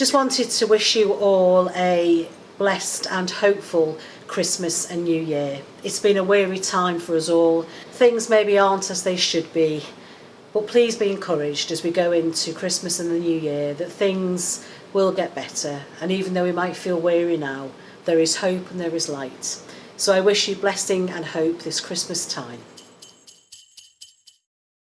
Just wanted to wish you all a blessed and hopeful Christmas and New Year. It's been a weary time for us all. Things maybe aren't as they should be, but please be encouraged as we go into Christmas and the New Year that things will get better. And even though we might feel weary now, there is hope and there is light. So I wish you blessing and hope this Christmas time.